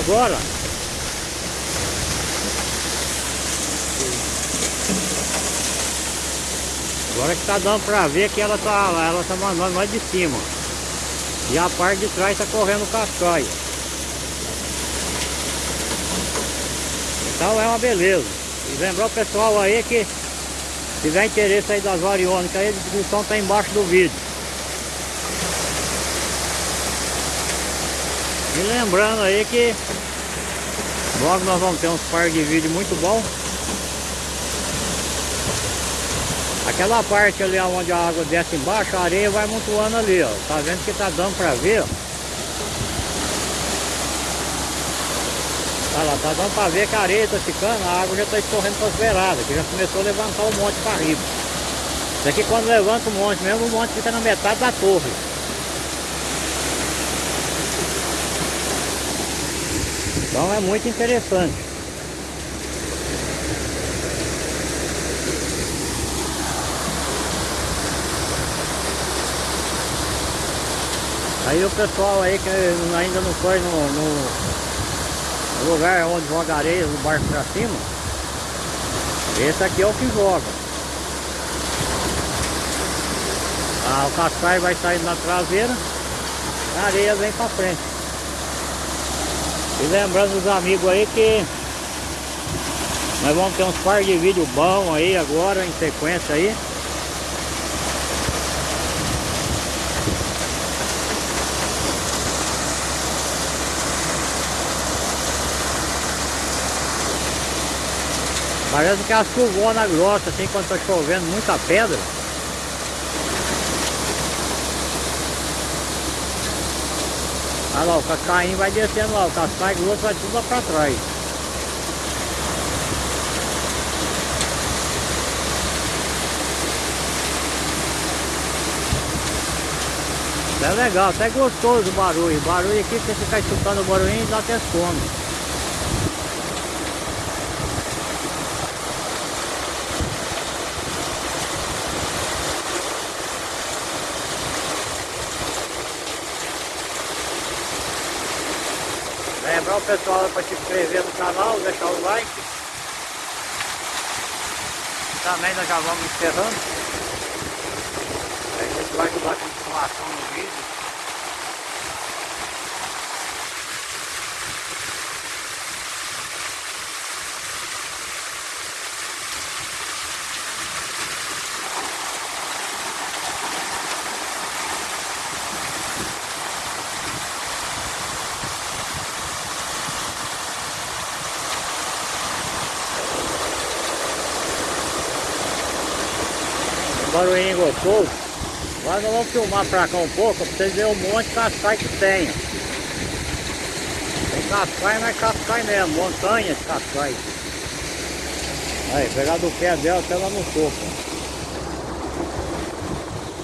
agora. Agora que tá dando pra ver que ela tá, ela tá mandando mais de cima. E a parte de trás tá correndo cascaio. Então é uma beleza. E lembrar o pessoal aí que tiver interesse aí das variônicas a descrição tá embaixo do vídeo. E lembrando aí que logo nós vamos ter uns par de vídeo muito bom. Aquela parte ali onde a água desce embaixo, a areia vai montuando ali, ó. Tá vendo que tá dando pra ver, ó. Tá lá, tá dando pra ver que a areia tá ficando, a água já tá escorrendo pras beiradas, que já começou a levantar o monte pra riba. Isso aqui quando levanta o monte mesmo, o monte fica na metade da torre. Então é muito interessante. Aí o pessoal aí que ainda não foi no, no lugar onde joga areia, no barco pra cima, esse aqui é o que joga. Ah, o cascaio vai saindo na traseira, a areia vem pra frente. E lembrando os amigos aí que nós vamos ter uns par de vídeo bom aí agora, em sequência aí. Parece que é a chuvona grossa, assim, quando tá chovendo muita pedra. Olha lá, o cascainho vai descendo lá, o cascaio grosso vai tudo lá pra trás. É legal, até gostoso o barulho. O barulho aqui, você ficar escutando o barulhinho, dá até sono. O pessoal para se inscrever no canal, deixar o like. Também nós já vamos encerrando. A gente vai a continuação no vídeo. Gostoso. Agora nós vamos filmar pra cá um pouco, pra vocês verem o monte de cascai que tem. Tem cascai, mas cascai mesmo, montanha de cascai. Aí, pegar do pé dela até lá no topo.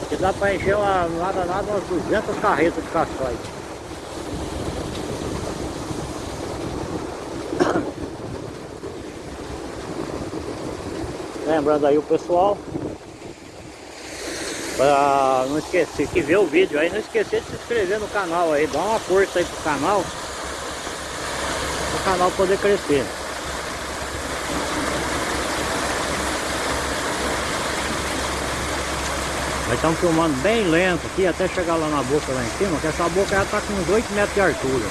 Aqui dá pra encher uma, nada nada umas 200 carretas de cascai. Lembrando aí o pessoal Pra não esquecer, que ver o vídeo aí, não esquecer de se inscrever no canal aí, dá uma força aí pro canal. Para o canal poder crescer. Nós estamos filmando bem lento aqui, até chegar lá na boca lá em cima, que essa boca já está com uns 8 metros de altura.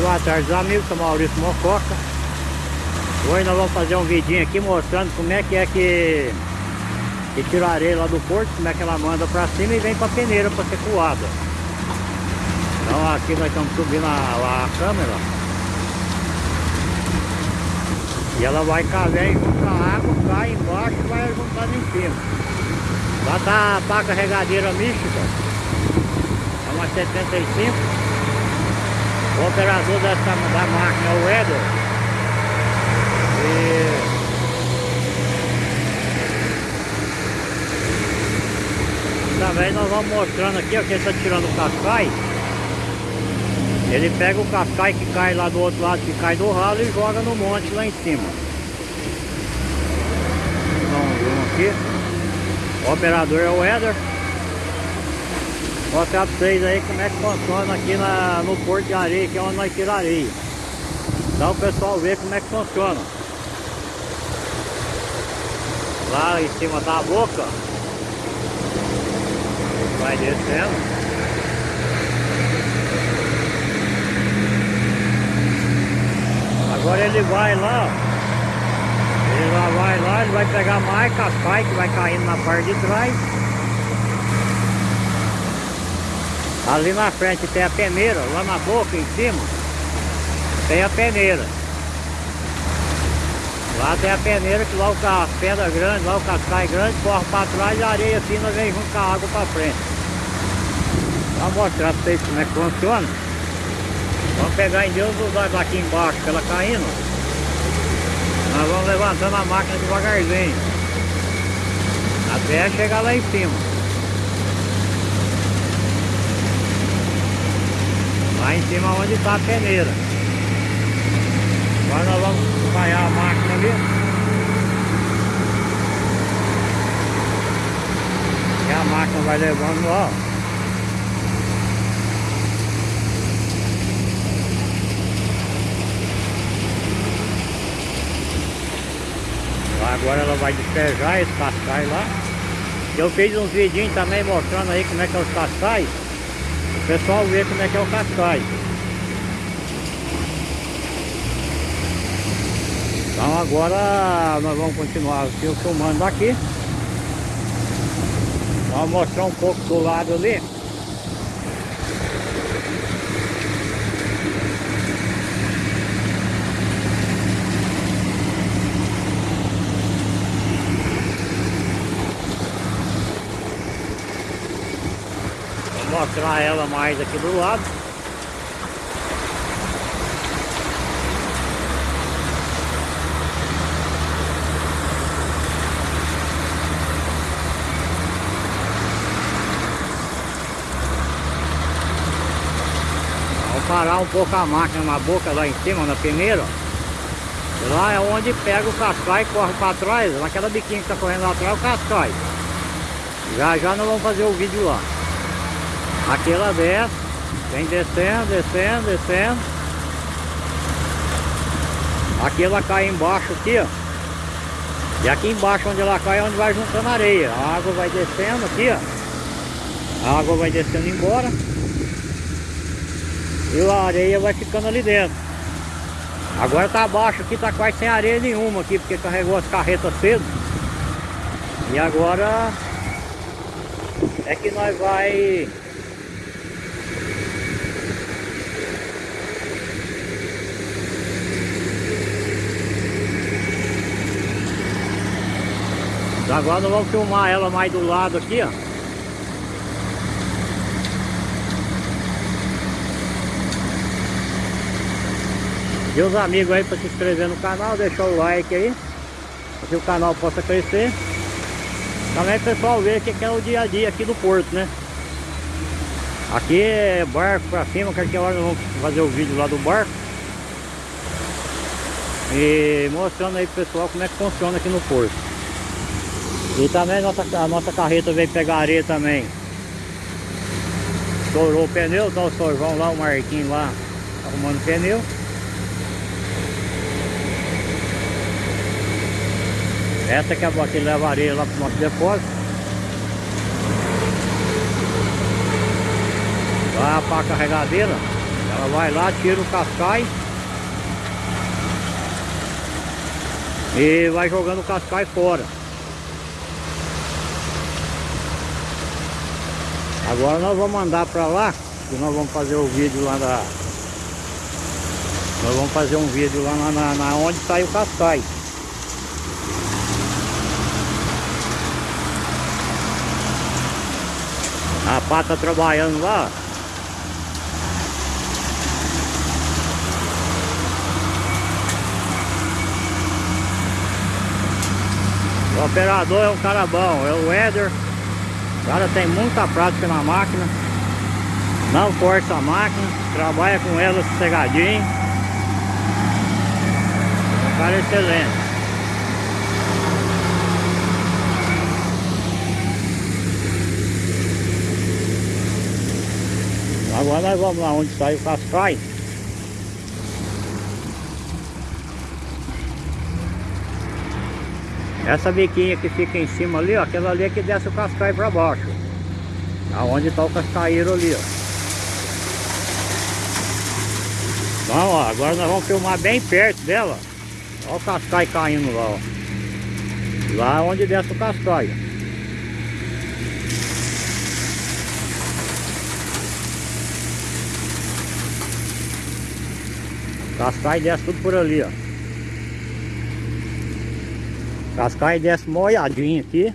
Boa tarde amigos, sou Maurício Mococa. Hoje nós vamos fazer um vidinho aqui mostrando como é que é que, que tira a areia lá do porto Como é que ela manda pra cima e vem pra peneira pra ser coada. Então aqui nós estamos subindo a, a câmera. E ela vai cair junto a água, cai embaixo e vai juntando em cima. Lá tá a pá carregadeira mística. É uma 75 o operador dessa, da máquina é o Eder. E... Também nós vamos mostrando aqui, ó, que ele está tirando o cascai. Ele pega o cascai que cai lá do outro lado, que cai do ralo e joga no monte lá em cima. Vamos aqui. O operador é o Éder. Mostrar pra vocês aí como é que funciona aqui na, no Porto de Areia, que é onde nós tiramos areia. Então o pessoal vê como é que funciona. Lá em cima da boca. Vai descendo. Agora ele vai lá, ele lá vai lá, ele vai pegar mais cascai que vai caindo na parte de trás. Ali na frente tem a peneira, lá na boca em cima tem a peneira. Lá tem a peneira que lá o a pedra grande, lá o cascai grande, corre para trás e a areia fina vem junto com a água para frente. Vou mostrar para vocês como é que funciona. Vamos pegar em Deus os olhos aqui embaixo, ela caindo. Nós vamos levantando a máquina devagarzinho. Até chegar lá em cima. Lá em cima onde está a peneira. Agora nós vamos acompanhar a máquina ali. E a máquina vai levando ó. Agora ela vai despejar esse cascai lá. Eu fiz uns vidinhos também mostrando aí como é que é os cascais. O pessoal vê como é que é o cascai. Então agora nós vamos continuar filmando daqui. Vamos mostrar um pouco do lado ali. Mostrar ela mais aqui do lado. Vou parar um pouco a máquina na boca lá em cima, na primeira. Lá é onde pega o cascai e corre para trás, naquela biquinha que está correndo lá atrás, o cascai. Já já nós vamos fazer o vídeo lá. Aqui ela desce, vem descendo, descendo, descendo. Aqui ela cai embaixo aqui, ó. E aqui embaixo onde ela cai é onde vai juntando areia. A água vai descendo aqui, ó. A água vai descendo embora. E a areia vai ficando ali dentro. Agora tá abaixo aqui, tá quase sem areia nenhuma aqui, porque carregou as carretas cedo. E agora é que nós vai Agora nós vamos filmar ela mais do lado aqui, ó. E os amigos aí para se inscrever no canal, deixar o like aí. Para que o canal possa crescer. Também o pessoal ver o que é o dia a dia aqui do porto, né? Aqui é barco pra cima, qualquer hora nós vamos fazer o vídeo lá do barco. E mostrando aí pro pessoal como é que funciona aqui no porto. E também a nossa, a nossa carreta veio pegar areia também. Estourou o pneu, tá o sorvão lá, o Marquinho lá, arrumando o pneu. Essa que é a que leva areia lá pro nosso depósito. Lá para a carregadeira. Ela vai lá, tira o cascai. E vai jogando o cascai fora. Agora nós vamos mandar para lá, e nós vamos fazer o vídeo lá da... Nós vamos fazer um vídeo lá na, na, na onde sai o cascai. A pata trabalhando lá. O operador é um cara bom, é o Éder. O cara tem muita prática na máquina. Não força a máquina. Trabalha com ela sossegadinho. O cara é excelente. Agora nós vamos lá onde saiu o cascais. Essa biquinha que fica em cima ali, ó, aquela ali é que desce o cascai para baixo. Aonde está o cascaeiro ali, ó. Então, ó, agora nós vamos filmar bem perto dela. Olha o cascai caindo lá, ó. Lá onde desce o cascai. Cascai desce tudo por ali, ó. Cascai desce molhadinho aqui.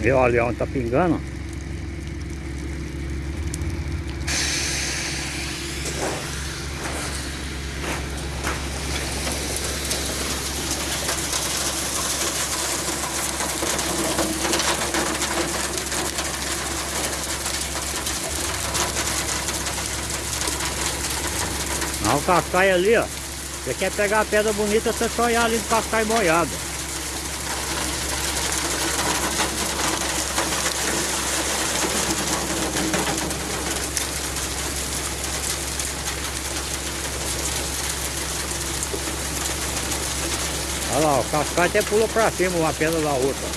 Viu ali onde tá pingando? Ah, o cascai ali, ó. Você quer pegar a pedra bonita, você só olhar ali no cascai molhado. Olha lá, o cascai até pulou pra cima uma pedra da outra.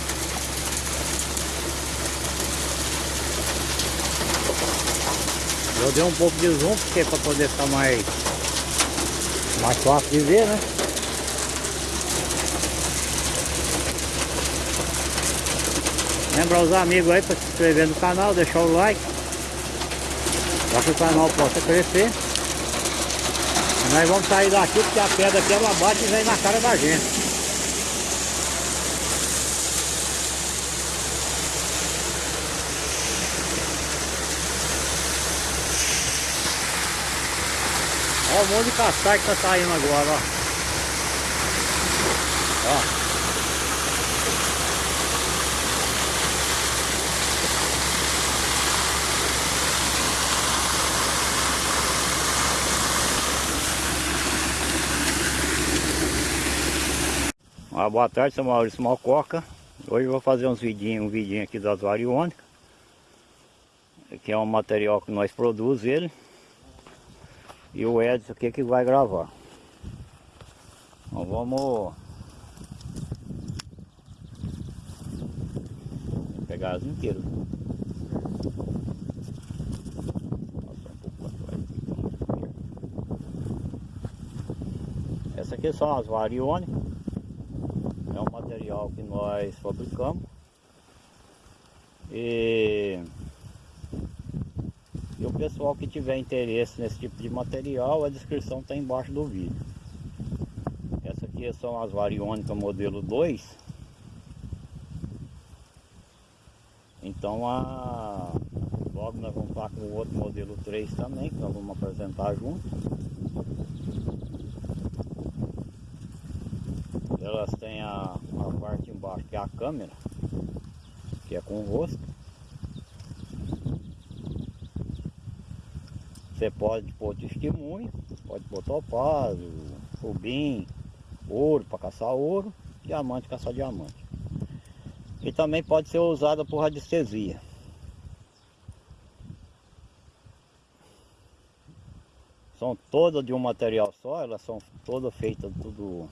Eu dei um pouco de zoom porque para poder ficar mais mais fácil de ver, né? Lembra os amigos aí para se inscrever no canal, deixar o like. Para que o canal possa crescer. E nós vamos sair daqui porque a pedra aqui ela bate e vem na cara da gente. Olha o monte de cascai que tá saindo agora, ó. Ó. Ah, boa tarde, sou Maurício Malcoca. Hoje eu vou fazer uns vidinhos, um vidinho aqui das variônicas. Que é um material que nós produzimos ele. E o Edson aqui que vai gravar. Então vamos pegar as inteiras. Essa aqui são as variônicas. É um material que nós fabricamos. E e o pessoal que tiver interesse nesse tipo de material, a descrição está embaixo do vídeo. Essa aqui são as variônicas modelo 2. Então a... logo nós vamos estar com o outro modelo 3 também, que nós vamos apresentar junto. Elas têm a, a parte embaixo que é a câmera, que é com rosto. Você pode pôr testemunho, pode pôr topázio, rubim, ouro para caçar ouro, diamante caçar diamante. E também pode ser usada por radiestesia. São todas de um material só, elas são todas feitas tudo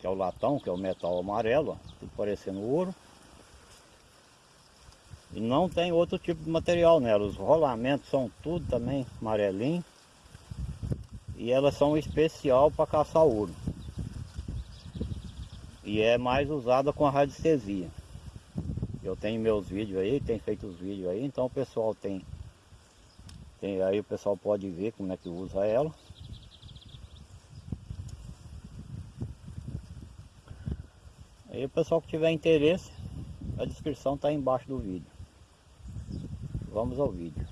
que é o latão, que é o metal amarelo, ó, tudo parecendo ouro. E não tem outro tipo de material nela. Os rolamentos são tudo também amarelinho. E elas são especial para caçar ouro. E é mais usada com a radiestesia. Eu tenho meus vídeos aí, tenho feito os vídeos aí, então o pessoal tem, tem aí o pessoal pode ver como é que usa ela. Aí o pessoal que tiver interesse, a descrição está embaixo do vídeo. Vamos ao vídeo.